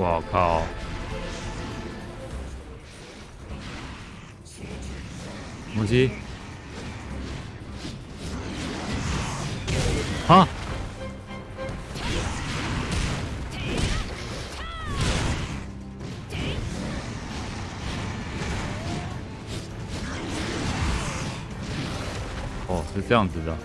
我靠！母鸡。啊！哦，是这样子的。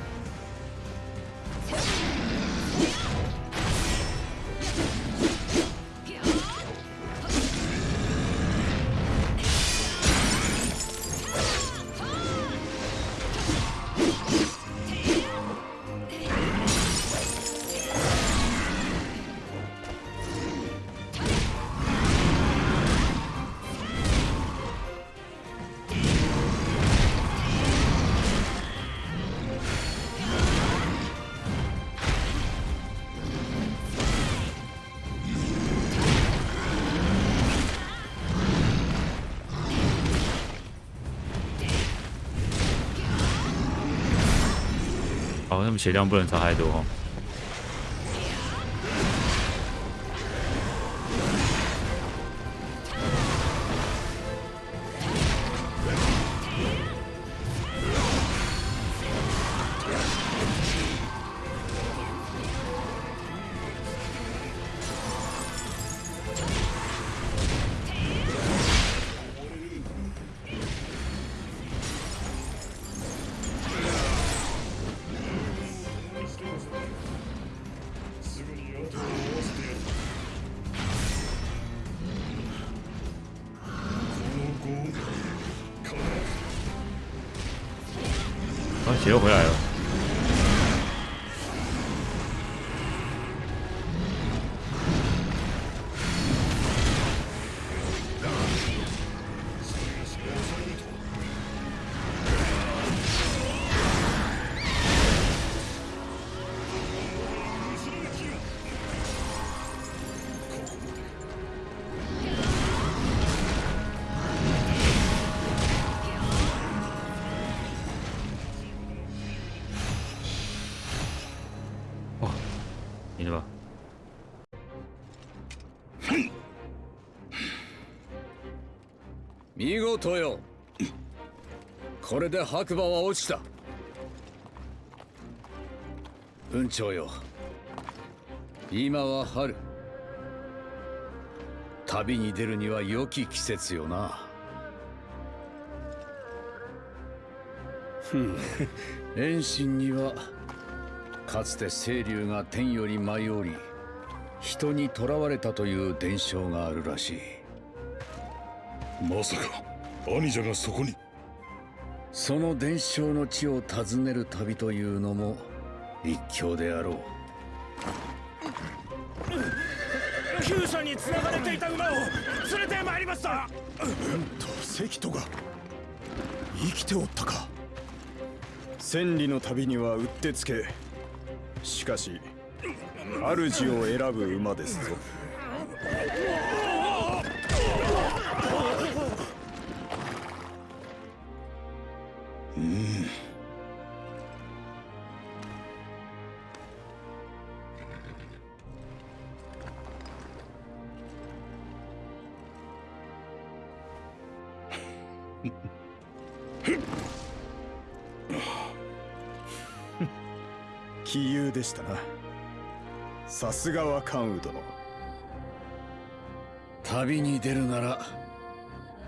好，那么血量不能差太多。啊，血又回来了。いいのか見事よこれで白馬は落ちた文鳥よ今は春旅に出るには良き季節よなふん遠心にはかつて清流が天より舞い降り人に囚われたという伝承があるらしい。まさか兄者がそこに。その伝承の地を訪ねる旅というのも一興であろう。厩舎に繋がれていた馬を連れてまいりました。と関戸が生きておったか。千里の旅にはうってつけしかし主を選ぶ馬ですぞ。うん。杞憂でしたな。さすがは関羽殿。旅に出るなら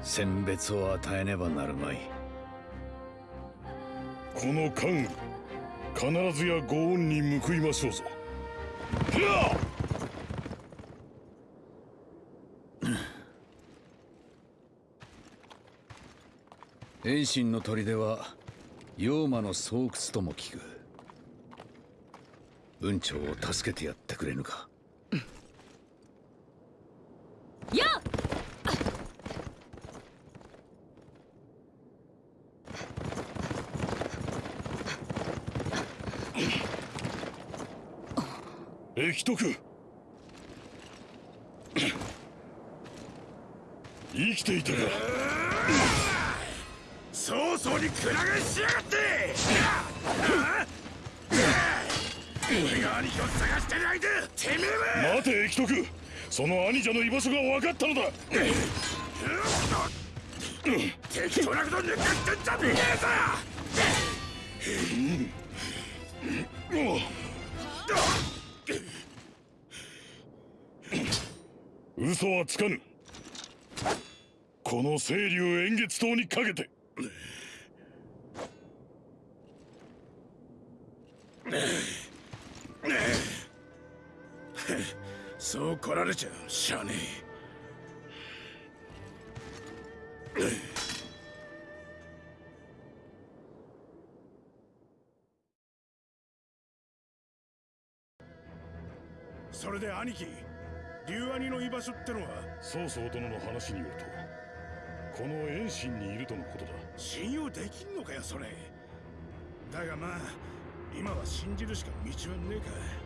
選別を与えねばなるまい。この関羽必ずやご恩に報いましょうぞ。遠心の砦は妖魔の巣窟とも聞く文鳥を助けてやってくれぬか。や駅徳。生きていたか。早々にくら替えしやがって俺が兄貴を探してる間てめえは待て駅徳。その兄者の居場所が分かったのだ。適当なこと抜かしてんじゃねえぞ。嘘はつかぬ。この清流円月島にかけて。そう来られちゃしゃあねそれで兄貴龍兄の居場所ってのは曹操殿の話によるとこの遠心にいるとのことだ。信用できんのかよそれ。だがまあ今は信じるしか道はねえか